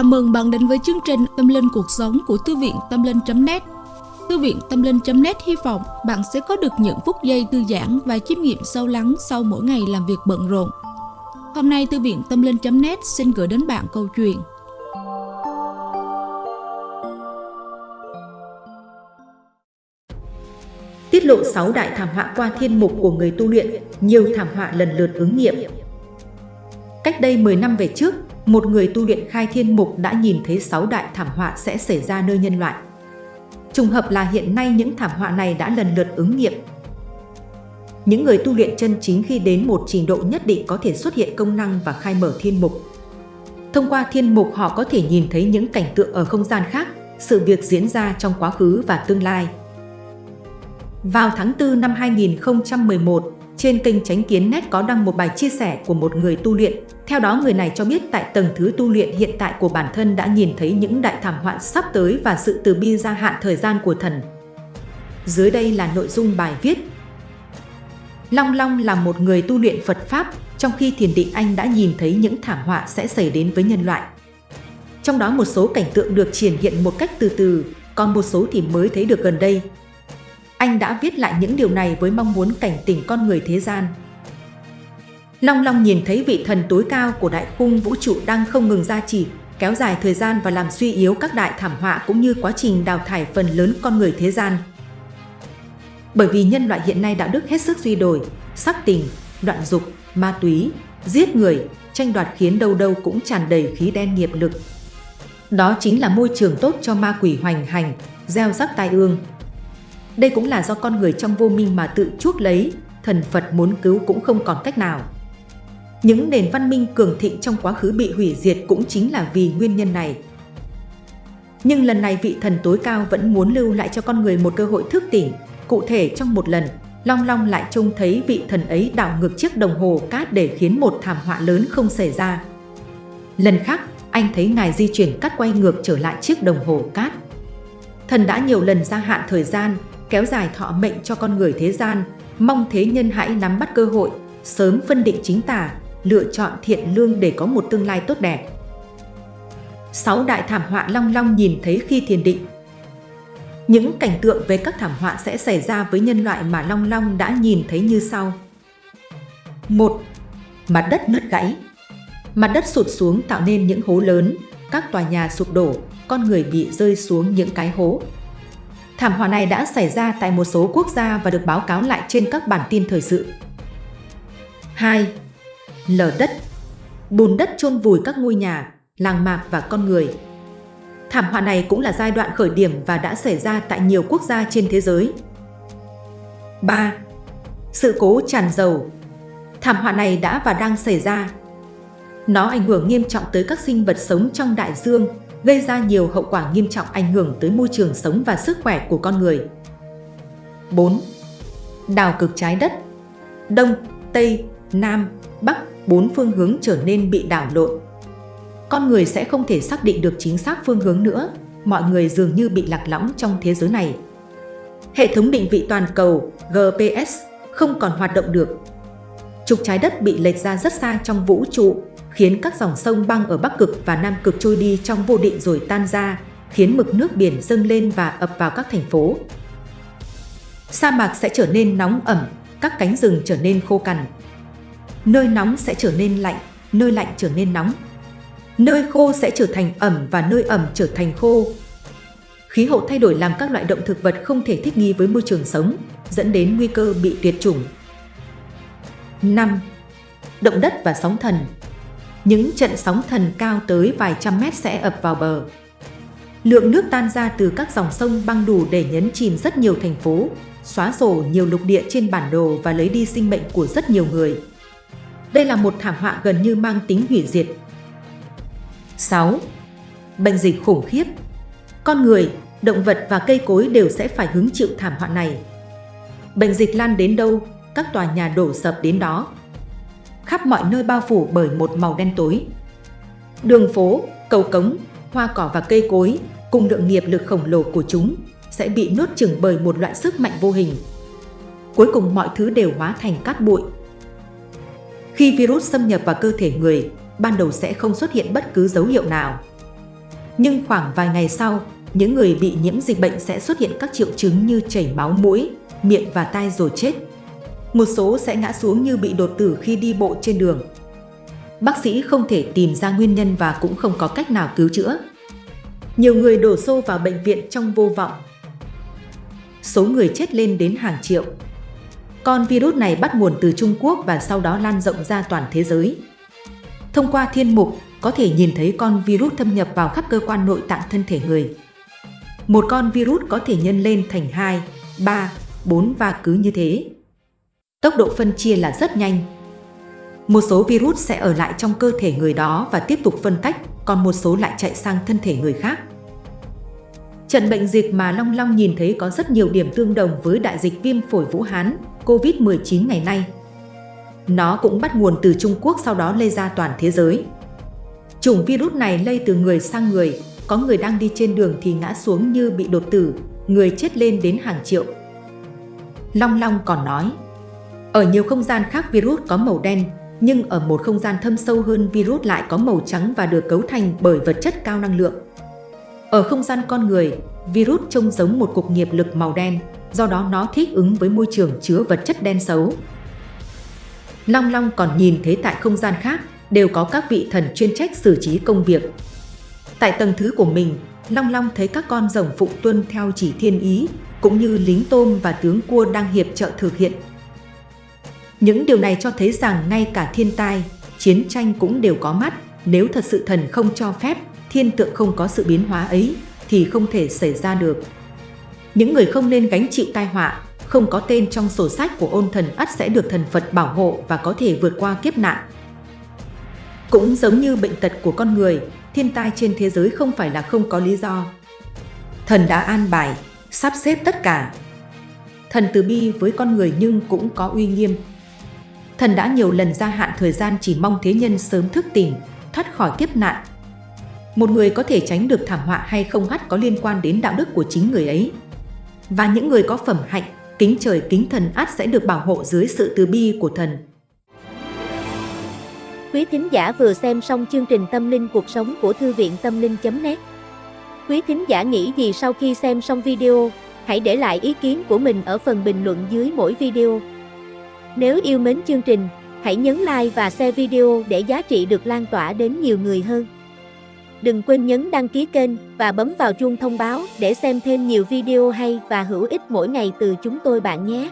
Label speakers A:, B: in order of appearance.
A: Chào mừng bạn đến với chương trình Tâm Linh Cuộc Sống của Thư viện Tâm Linh.net Thư viện Tâm Linh.net hy vọng bạn sẽ có được những phút giây thư giãn và chiêm nghiệm sâu lắng sau mỗi ngày làm việc bận rộn. Hôm nay Thư viện Tâm Linh.net xin gửi đến bạn câu chuyện
B: Tiết lộ 6 đại thảm họa qua thiên mục của người tu luyện, nhiều thảm họa lần lượt ứng nghiệm. Cách đây 10 năm về trước, một người tu luyện khai thiên mục đã nhìn thấy 6 đại thảm họa sẽ xảy ra nơi nhân loại. Trùng hợp là hiện nay những thảm họa này đã lần lượt ứng nghiệm. Những người tu luyện chân chính khi đến một trình độ nhất định có thể xuất hiện công năng và khai mở thiên mục. Thông qua thiên mục họ có thể nhìn thấy những cảnh tượng ở không gian khác, sự việc diễn ra trong quá khứ và tương lai. Vào tháng 4 năm 2011, trên kênh Tránh Kiến Net có đăng một bài chia sẻ của một người tu luyện. Theo đó người này cho biết tại tầng thứ tu luyện hiện tại của bản thân đã nhìn thấy những đại thảm họa sắp tới và sự từ bi gia hạn thời gian của thần. Dưới đây là nội dung bài viết. Long Long là một người tu luyện Phật Pháp, trong khi thiền định anh đã nhìn thấy những thảm họa sẽ xảy đến với nhân loại. Trong đó một số cảnh tượng được triển hiện một cách từ từ, còn một số thì mới thấy được gần đây, anh đã viết lại những điều này với mong muốn cảnh tỉnh con người thế gian. Long Long nhìn thấy vị thần tối cao của đại khung vũ trụ đang không ngừng gia trì, kéo dài thời gian và làm suy yếu các đại thảm họa cũng như quá trình đào thải phần lớn con người thế gian. Bởi vì nhân loại hiện nay đạo đức hết sức suy đồi, sắc tình, đoạn dục, ma túy, giết người, tranh đoạt khiến đâu đâu cũng tràn đầy khí đen nghiệp lực. Đó chính là môi trường tốt cho ma quỷ hoành hành, gieo rắc tai ương, đây cũng là do con người trong vô minh mà tự chuốc lấy, thần Phật muốn cứu cũng không còn cách nào. Những nền văn minh cường thịnh trong quá khứ bị hủy diệt cũng chính là vì nguyên nhân này. Nhưng lần này vị thần tối cao vẫn muốn lưu lại cho con người một cơ hội thức tỉnh. Cụ thể trong một lần, Long Long lại trông thấy vị thần ấy đảo ngược chiếc đồng hồ cát để khiến một thảm họa lớn không xảy ra. Lần khác, anh thấy ngài di chuyển cắt quay ngược trở lại chiếc đồng hồ cát. Thần đã nhiều lần gia hạn thời gian, kéo dài thọ mệnh cho con người thế gian, mong thế nhân hãy nắm bắt cơ hội, sớm phân định chính tả, lựa chọn thiện lương để có một tương lai tốt đẹp. Sáu đại thảm họa long long nhìn thấy khi thiền định Những cảnh tượng về các thảm họa sẽ xảy ra với nhân loại mà Long Long đã nhìn thấy như sau. 1. Mặt đất nứt gãy Mặt đất sụt xuống tạo nên những hố lớn, các tòa nhà sụp đổ, con người bị rơi xuống những cái hố, Thảm họa này đã xảy ra tại một số quốc gia và được báo cáo lại trên các bản tin thời sự. 2. Lở đất Bùn đất chôn vùi các ngôi nhà, làng mạc và con người. Thảm họa này cũng là giai đoạn khởi điểm và đã xảy ra tại nhiều quốc gia trên thế giới. 3. Sự cố tràn dầu Thảm họa này đã và đang xảy ra. Nó ảnh hưởng nghiêm trọng tới các sinh vật sống trong đại dương, gây ra nhiều hậu quả nghiêm trọng ảnh hưởng tới môi trường sống và sức khỏe của con người. 4. Đảo cực trái đất Đông, Tây, Nam, Bắc, bốn phương hướng trở nên bị đảo lộn. Con người sẽ không thể xác định được chính xác phương hướng nữa, mọi người dường như bị lạc lõng trong thế giới này. Hệ thống định vị toàn cầu GPS không còn hoạt động được. Trục trái đất bị lệch ra rất xa trong vũ trụ khiến các dòng sông băng ở Bắc Cực và Nam Cực trôi đi trong vô định rồi tan ra, khiến mực nước biển dâng lên và ập vào các thành phố. Sa mạc sẽ trở nên nóng ẩm, các cánh rừng trở nên khô cằn. Nơi nóng sẽ trở nên lạnh, nơi lạnh trở nên nóng. Nơi khô sẽ trở thành ẩm và nơi ẩm trở thành khô. Khí hậu thay đổi làm các loại động thực vật không thể thích nghi với môi trường sống, dẫn đến nguy cơ bị tuyệt chủng. 5. Động đất và sóng thần những trận sóng thần cao tới vài trăm mét sẽ ập vào bờ. Lượng nước tan ra từ các dòng sông băng đủ để nhấn chìm rất nhiều thành phố, xóa sổ nhiều lục địa trên bản đồ và lấy đi sinh mệnh của rất nhiều người. Đây là một thảm họa gần như mang tính hủy diệt. 6. Bệnh dịch khủng khiếp Con người, động vật và cây cối đều sẽ phải hứng chịu thảm họa này. Bệnh dịch lan đến đâu, các tòa nhà đổ sập đến đó, khắp mọi nơi bao phủ bởi một màu đen tối. Đường phố, cầu cống, hoa cỏ và cây cối cùng lượng nghiệp lực khổng lồ của chúng sẽ bị nuốt chửng bởi một loại sức mạnh vô hình. Cuối cùng mọi thứ đều hóa thành cát bụi. Khi virus xâm nhập vào cơ thể người, ban đầu sẽ không xuất hiện bất cứ dấu hiệu nào. Nhưng khoảng vài ngày sau, những người bị nhiễm dịch bệnh sẽ xuất hiện các triệu chứng như chảy máu mũi, miệng và tai rồi chết. Một số sẽ ngã xuống như bị đột tử khi đi bộ trên đường. Bác sĩ không thể tìm ra nguyên nhân và cũng không có cách nào cứu chữa. Nhiều người đổ xô vào bệnh viện trong vô vọng. Số người chết lên đến hàng triệu. Con virus này bắt nguồn từ Trung Quốc và sau đó lan rộng ra toàn thế giới. Thông qua thiên mục, có thể nhìn thấy con virus thâm nhập vào khắp cơ quan nội tạng thân thể người. Một con virus có thể nhân lên thành 2, 3, 4 và cứ như thế. Tốc độ phân chia là rất nhanh. Một số virus sẽ ở lại trong cơ thể người đó và tiếp tục phân tách, còn một số lại chạy sang thân thể người khác. Trận bệnh dịch mà Long Long nhìn thấy có rất nhiều điểm tương đồng với đại dịch viêm phổi Vũ Hán, COVID-19 ngày nay. Nó cũng bắt nguồn từ Trung Quốc sau đó lây ra toàn thế giới. Chủng virus này lây từ người sang người, có người đang đi trên đường thì ngã xuống như bị đột tử, người chết lên đến hàng triệu. Long Long còn nói, ở nhiều không gian khác virus có màu đen, nhưng ở một không gian thâm sâu hơn virus lại có màu trắng và được cấu thành bởi vật chất cao năng lượng. Ở không gian con người, virus trông giống một cục nghiệp lực màu đen, do đó nó thích ứng với môi trường chứa vật chất đen xấu. Long Long còn nhìn thấy tại không gian khác đều có các vị thần chuyên trách xử trí công việc. Tại tầng thứ của mình, Long Long thấy các con rồng phụ tuân theo chỉ thiên ý, cũng như lính tôm và tướng cua đang hiệp trợ thực hiện. Những điều này cho thấy rằng ngay cả thiên tai, chiến tranh cũng đều có mắt, nếu thật sự thần không cho phép, thiên tượng không có sự biến hóa ấy, thì không thể xảy ra được. Những người không nên gánh chịu tai họa, không có tên trong sổ sách của ôn thần ắt sẽ được thần Phật bảo hộ và có thể vượt qua kiếp nạn. Cũng giống như bệnh tật của con người, thiên tai trên thế giới không phải là không có lý do. Thần đã an bài, sắp xếp tất cả. Thần từ bi với con người nhưng cũng có uy nghiêm. Thần đã nhiều lần gia hạn thời gian chỉ mong thế nhân sớm thức tỉnh, thoát khỏi kiếp nạn. Một người có thể tránh được thảm họa hay không hắt có liên quan đến đạo đức của chính người ấy. Và những người có phẩm hạnh, kính trời kính thần át sẽ được bảo hộ dưới sự từ bi của thần.
C: Quý thính giả vừa xem xong chương trình Tâm linh cuộc sống của Thư viện Tâm linh.net Quý thính giả nghĩ gì sau khi xem xong video, hãy để lại ý kiến của mình ở phần bình luận dưới mỗi video. Nếu yêu mến chương trình, hãy nhấn like và share video để giá trị được lan tỏa đến nhiều người hơn. Đừng quên nhấn đăng ký kênh và bấm vào chuông thông báo để xem thêm nhiều video hay và hữu ích mỗi ngày từ chúng tôi bạn nhé.